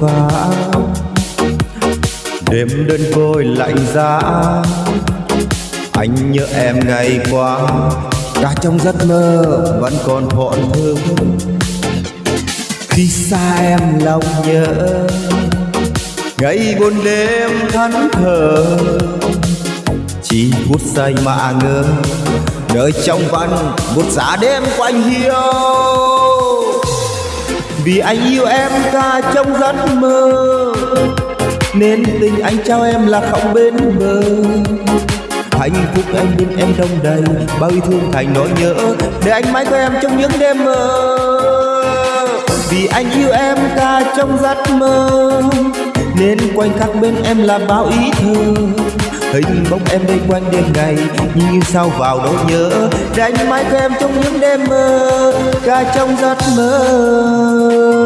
vã đêm đơn côi lạnh giá, anh nhớ em ngày qua. Cả trong giấc mơ vẫn còn thọn thương khi xa em lòng nhớ, ngày buồn đêm thẫn thờ. Chỉ phút giây mà ngơ nơi trong văn một giá đêm quanh hiu vì anh yêu em ta trong giấc mơ, nên tình anh trao em là không bên bờ. Hạnh phúc anh bên em đông đầy, bao yêu thương thành nỗi nhớ, để anh mãi có em trong những đêm mơ. Vì anh yêu em ta trong giấc mơ nên quanh khắc bên em là bao ý thơ hình bóng em đây quanh đêm ngày, như sao vào nỗi nhớ. Đánh mãi có em trong những đêm mơ cả trong giấc mơ.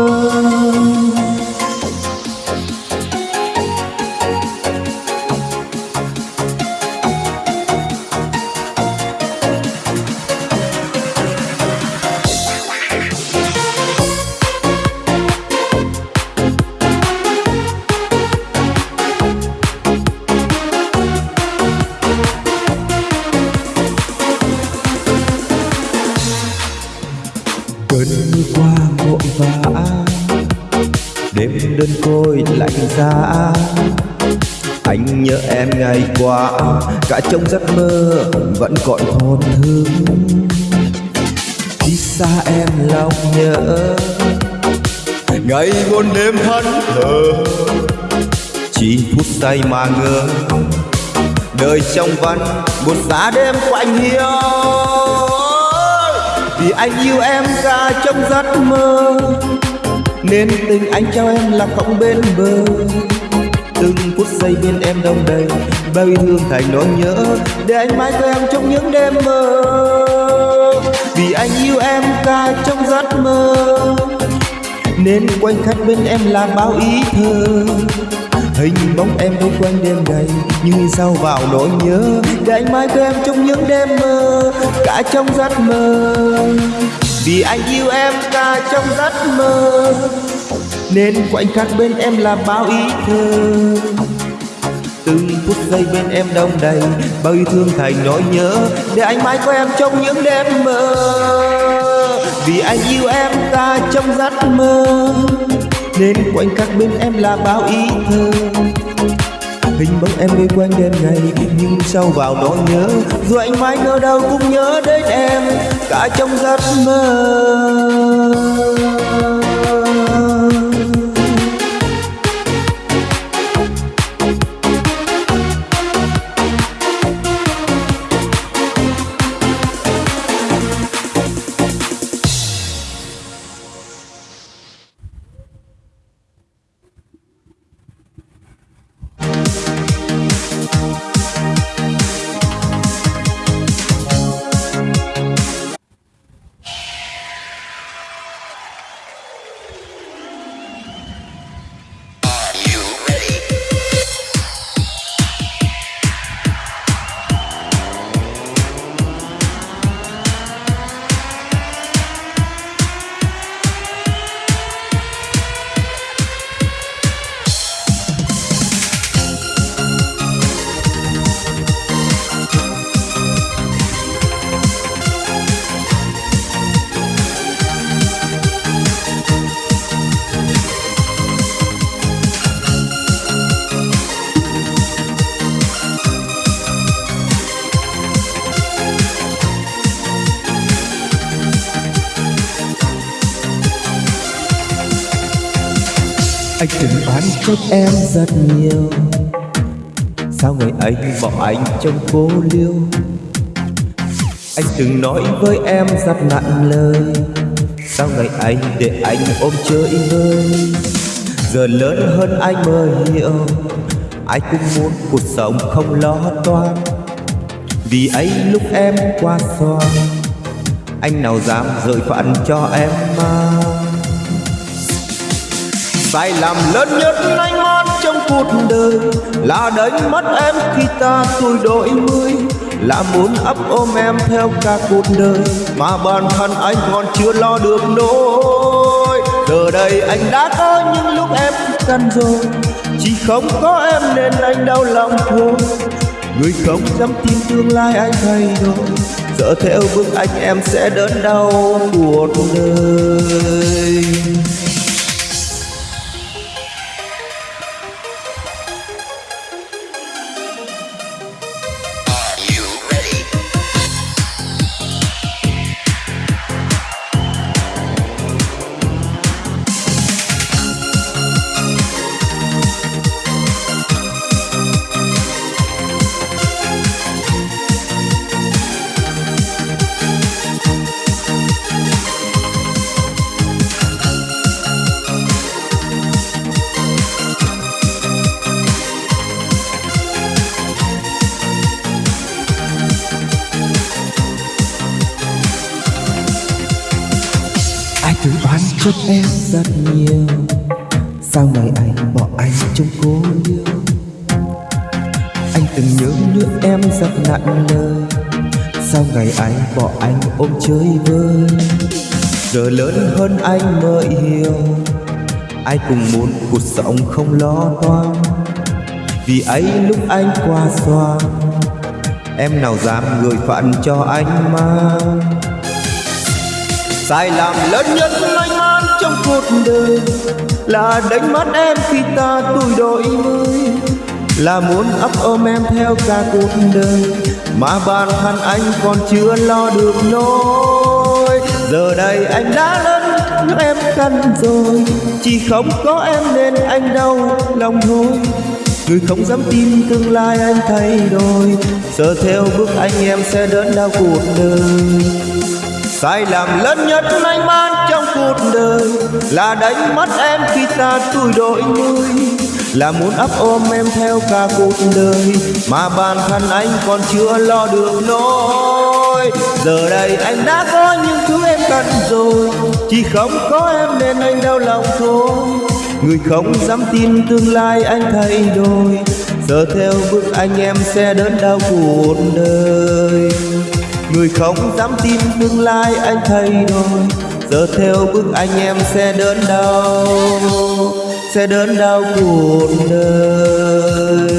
Đêm đơn côi lạnh giá. Anh nhớ em ngày qua, cả trong giấc mơ vẫn còn thôn thương khi xa em lòng nhớ, ngày buồn đêm thân thờ. Chỉ phút say mà ngơ đời trong văn một giá đêm quạnh hiu vì anh yêu em cả trong giấc mơ nên tình anh trao em là không bên bờ. Từng phút giây bên em đông đầy, bao yêu thương thành nỗi nhớ, để anh mãi theo em trong những đêm mơ. Vì anh yêu em cả trong giấc mơ. Nên quanh khắc bên em là bao ý thơ. Hình bóng em đâu quanh đêm đầy, như sao vào nỗi nhớ, để anh mãi theo em trong những đêm mơ, cả trong giấc mơ vì anh yêu em cả trong giấc mơ, nên khoảnh khắc bên em là bao ý thơ. Từng phút giây bên em đông đầy bao yêu thương thành nỗi nhớ, để anh mãi có em trong những đêm mơ. Vì anh yêu em ta trong giấc mơ, nên khoảnh khắc bên em là bao ý thơ hình bóng em đi quanh đêm ngày nhưng sâu vào nỗi nhớ. Dù anh mãi ngỡ đâu cũng nhớ đến em, cả trong giấc mơ. Anh từng oán trách em rất nhiều. Sao ngày ấy bỏ anh trong cô liêu? Anh từng nói với em rất nặng lời. Sao ngày ấy để anh ôm chơi vơi? Giờ lớn hơn anh mới hiểu Ai cũng muốn cuộc sống không lo toan. Vì ấy lúc em qua xoan Anh nào dám rời phận cho em mà? Sai lầm lớn nhất anh mất trong cuộc đời là đánh mất em khi ta tuổi đổi mươi là muốn ấp ôm em theo cả cuộc đời mà bản thân anh còn chưa lo được nỗi. Giờ đây anh đã có những lúc em cần rồi, Chỉ không có em nên anh đau lòng thôi. Người không dám tin tương lai anh thay đổi Sợ theo bước anh em sẽ đớn đau cuộc đời. Ai tự oán trách em rất nhiều. Sao ngày anh bỏ anh trong cô yêu? Anh từng nhớ nước em rất nặng lời Sao ngày anh bỏ anh ôm chơi vơi? Giờ lớn hơn anh mới hiểu. Ai cùng muốn cuộc sống không lo toan. Vì ấy lúc anh qua xoan Em nào dám gửi phận cho anh mang? Sai lầm lớn nhất anh mang trong cuộc đời Là đánh mất em khi ta tuổi đổi mới. Là muốn ấp ôm em theo cả cuộc đời Mà bản thân anh còn chưa lo được nỗi. Giờ đây anh đã lớn nhưng em cần rồi, Chỉ không có em nên anh đau lòng thôi. Người không dám tin tương lai anh thay đổi Sợ theo bước anh em sẽ đớn đau cuộc đời. Sai lầm lớn nhất anh mang trong cuộc đời Là đánh mất em khi ta tuổi đổi mươi Là muốn ấp ôm em theo cả cuộc đời Mà bản thân anh còn chưa lo được nỗi. Giờ đây anh đã có những thứ em cần rồi, Chỉ không có em nên anh đau lòng thôi. Người không dám tin tương lai anh thay đổi, Giờ theo bước anh em sẽ đớn đau cuộc đời. Người không dám tin tương lai anh thay đổi. Giờ theo bước anh em sẽ đớn đau, Sẽ đớn đau cuộc đời.